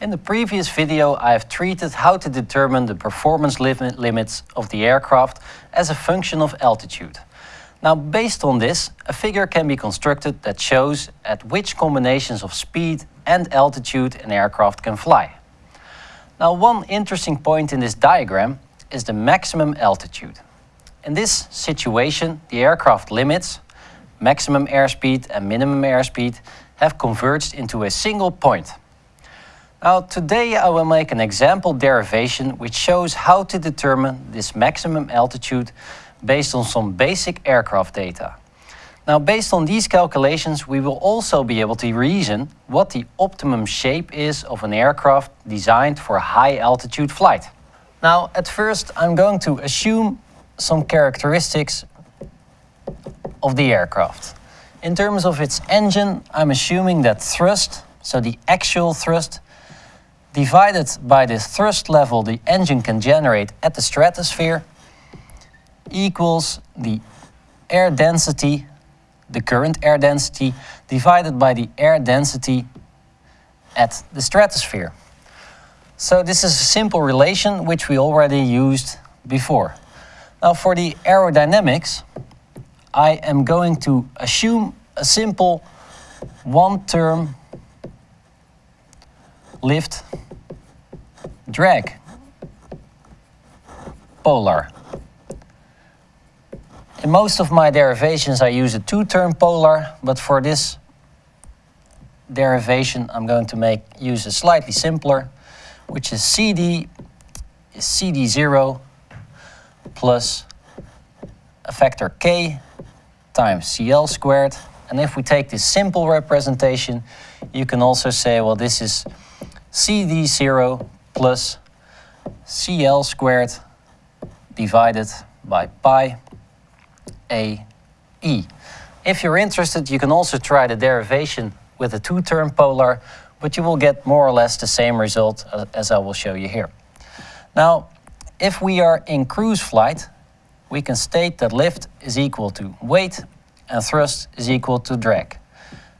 In the previous video I have treated how to determine the performance lim limits of the aircraft as a function of altitude. Now based on this, a figure can be constructed that shows at which combinations of speed and altitude an aircraft can fly. Now one interesting point in this diagram is the maximum altitude. In this situation, the aircraft limits, maximum airspeed and minimum airspeed, have converged into a single point. Now today I will make an example derivation which shows how to determine this maximum altitude based on some basic aircraft data. Now based on these calculations we will also be able to reason what the optimum shape is of an aircraft designed for high altitude flight. Now at first I'm going to assume some characteristics of the aircraft. In terms of its engine I'm assuming that thrust, so the actual thrust, divided by the thrust level the engine can generate at the stratosphere equals the air density, the current air density, divided by the air density at the stratosphere. So this is a simple relation which we already used before. Now for the aerodynamics, I am going to assume a simple one-term lift drag polar. In most of my derivations I use a two-term polar, but for this derivation I'm going to make use a slightly simpler, which is CD is CD0 plus a factor K times CL squared. And if we take this simple representation, you can also say, well, this is CD0 plus CL squared divided by pi A E. If you're interested, you can also try the derivation with a two-term polar, but you will get more or less the same result uh, as I will show you here. Now, if we are in cruise flight, we can state that lift is equal to weight and thrust is equal to drag.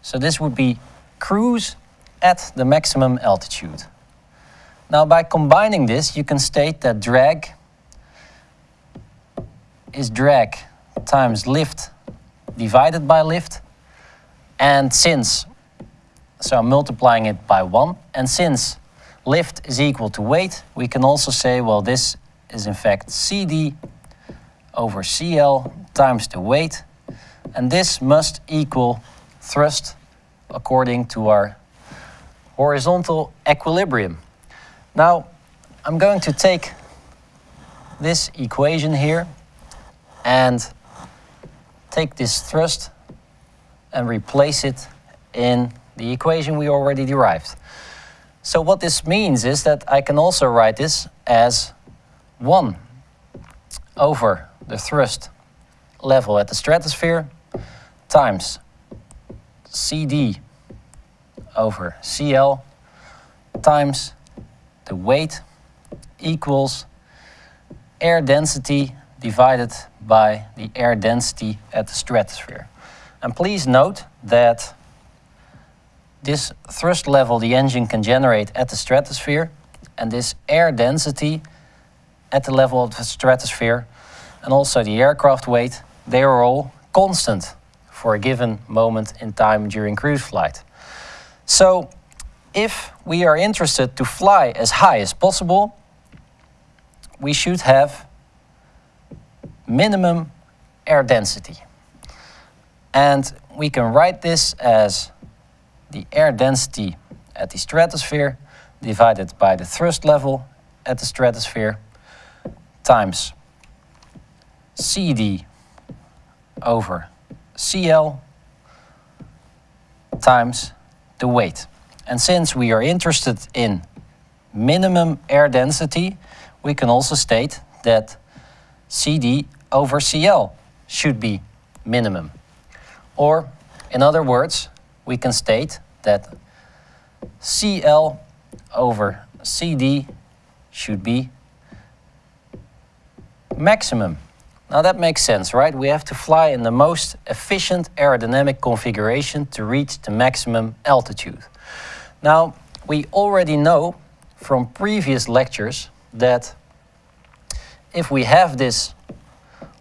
So this would be cruise at the maximum altitude. Now by combining this, you can state that drag is drag times lift divided by lift. And since, so I'm multiplying it by 1, and since lift is equal to weight, we can also say, well, this is in fact CD over CL times the weight. And this must equal thrust according to our horizontal equilibrium. Now, I'm going to take this equation here and take this thrust and replace it in the equation we already derived. So what this means is that I can also write this as 1 over the thrust level at the stratosphere times CD over CL times the weight equals air density divided by the air density at the stratosphere. And please note that this thrust level the engine can generate at the stratosphere and this air density at the level of the stratosphere and also the aircraft weight, they are all constant for a given moment in time during cruise flight. So if we are interested to fly as high as possible, we should have minimum air density. And we can write this as the air density at the stratosphere divided by the thrust level at the stratosphere times CD over CL times the weight. And since we are interested in minimum air density, we can also state that CD over CL should be minimum. Or, in other words, we can state that CL over CD should be maximum. Now that makes sense, right? We have to fly in the most efficient aerodynamic configuration to reach the maximum altitude. Now, we already know from previous lectures that if we have this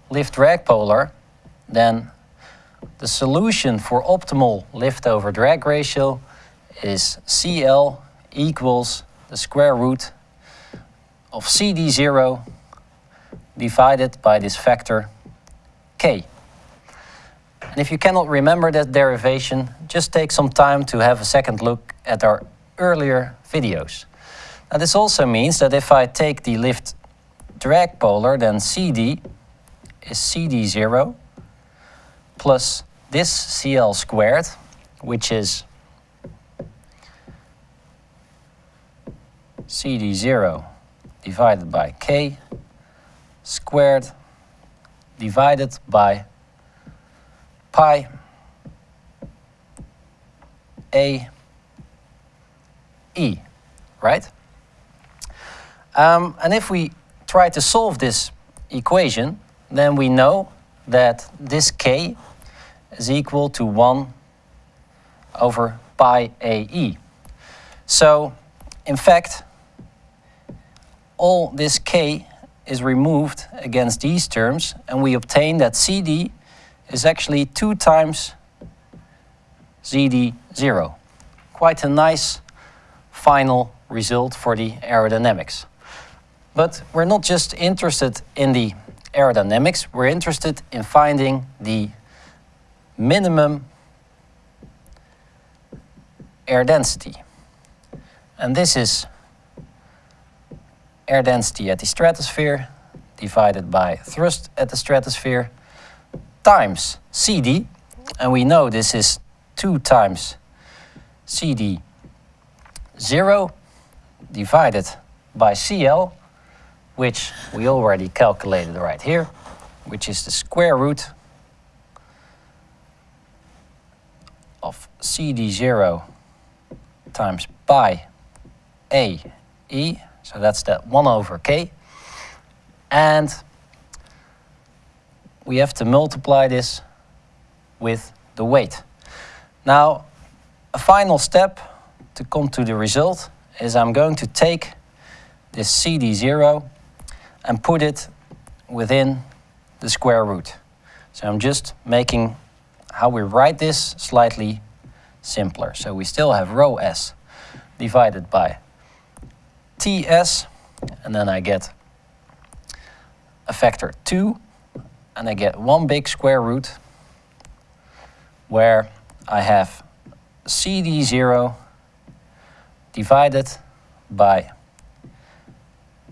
lift drag polar, then the solution for optimal lift over drag ratio is CL equals the square root of CD0 divided by this factor K. And if you cannot remember that derivation, just take some time to have a second look at our earlier videos. Now this also means that if I take the lift drag polar, then CD is CD0 plus this CL squared, which is CD0 divided by K squared divided by pi a e, right? Um, and if we try to solve this equation, then we know that this k is equal to 1 over pi ae. So, in fact, all this k is removed against these terms, and we obtain that CD is actually 2 times CD0. Quite a nice final result for the aerodynamics. But we're not just interested in the aerodynamics, we're interested in finding the minimum air density. And this is air density at the stratosphere divided by thrust at the stratosphere times CD, and we know this is 2 times CD 0 divided by CL, which we already calculated right here, which is the square root of CD0 times pi A E, so that's that 1 over K. And we have to multiply this with the weight. Now, a final step to come to the result is I'm going to take this CD0 and put it within the square root. So I'm just making how we write this slightly simpler. So we still have rho s divided by ts, and then I get a factor 2 and I get one big square root where I have CD0 divided by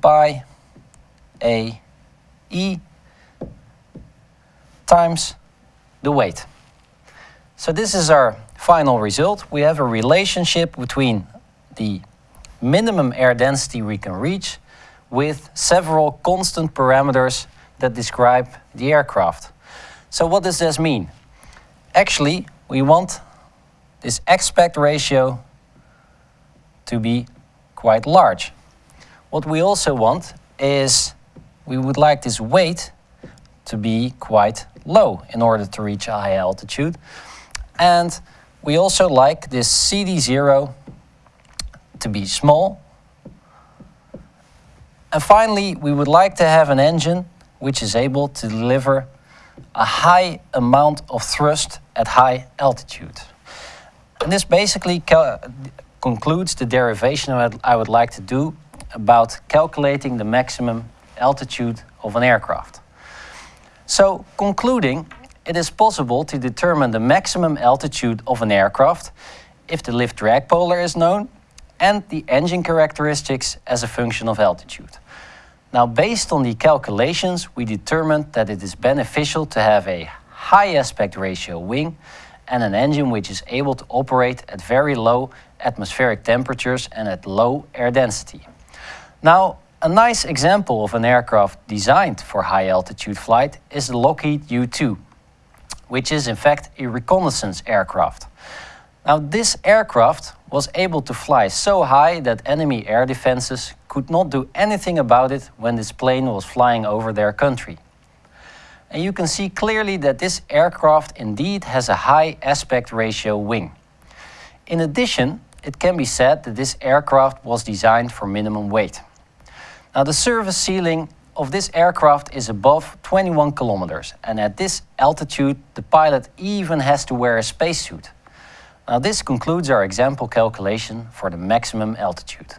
pi a e times the weight. So this is our final result. We have a relationship between the minimum air density we can reach with several constant parameters that describe the aircraft. So what does this mean? Actually, we want this aspect ratio to be quite large. What we also want is we would like this weight to be quite low in order to reach a high altitude. And we also like this CD0 to be small. And finally, we would like to have an engine which is able to deliver a high amount of thrust at high altitude. And this basically concludes the derivation I would like to do about calculating the maximum altitude of an aircraft. So, concluding, it is possible to determine the maximum altitude of an aircraft if the lift drag polar is known and the engine characteristics as a function of altitude. Now, based on the calculations, we determined that it is beneficial to have a high aspect ratio wing and an engine which is able to operate at very low atmospheric temperatures and at low air density. Now, a nice example of an aircraft designed for high altitude flight is the Lockheed U-2, which is in fact a reconnaissance aircraft. Now, this aircraft was able to fly so high that enemy air defenses could not do anything about it when this plane was flying over their country. And you can see clearly that this aircraft indeed has a high aspect ratio wing. In addition, it can be said that this aircraft was designed for minimum weight. Now the service ceiling of this aircraft is above 21 kilometers and at this altitude the pilot even has to wear a spacesuit. Now this concludes our example calculation for the maximum altitude.